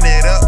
run it up.